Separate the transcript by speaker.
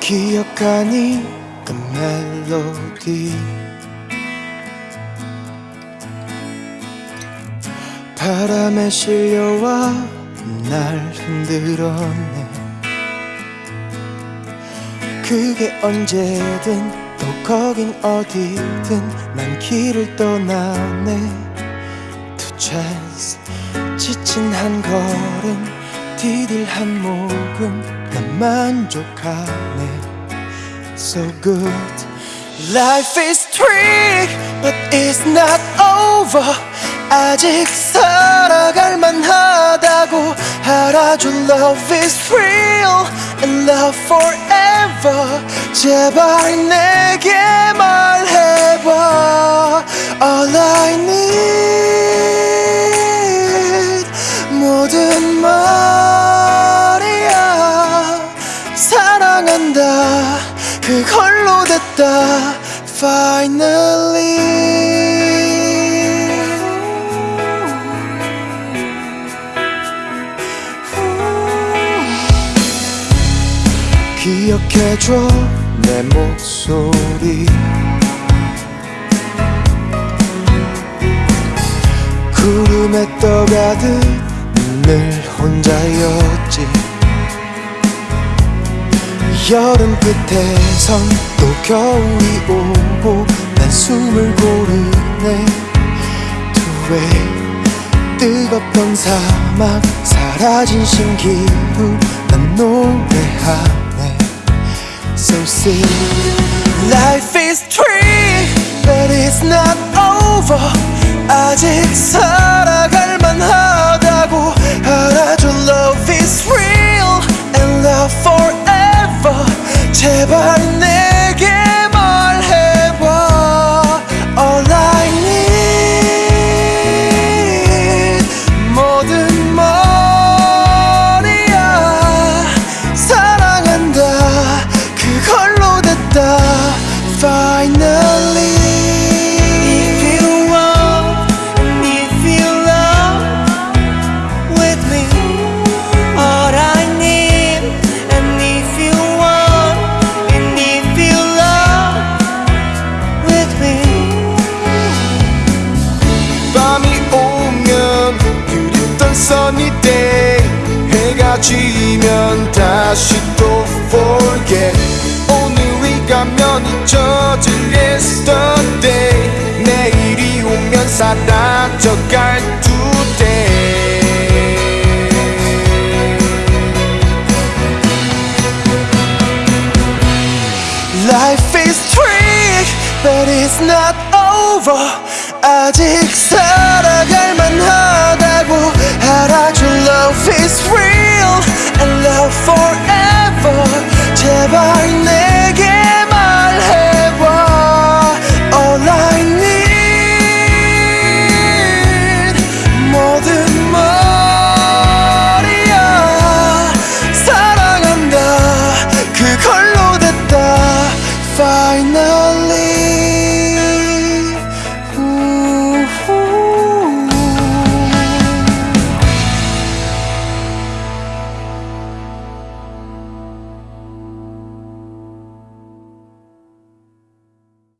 Speaker 1: 기억하니 그 멜로디. 바람에 실려와 날 흔들었네. 그게 언제든 또 거긴 어디든 난 길을 떠나네. To chance 지친 한 걸음 디딜 한 모금 난 만족하네 So good Life is trick but it's not over 아직 살아갈 만하다고 알아줘 Love is real and love forever 제발 내게 말 그걸로 됐다 Finally. 기억해줘 내 목소리. 구름에 떠가듯 늘 혼자였지 여름 끝에선 또 겨울이 오고 난 숨을 고르네. 투웨이 뜨겁던 사막 사라진 신기루 난 노래하네. So sing Life is trick but it's not over. 아직 살 제발 내
Speaker 2: sunny day 해가 지면 다시 또 forget 오늘이 가면 잊혀질 yesterday 내일이 오면 사라져갈 today
Speaker 1: Life is trick, but it's not over. 아직 만하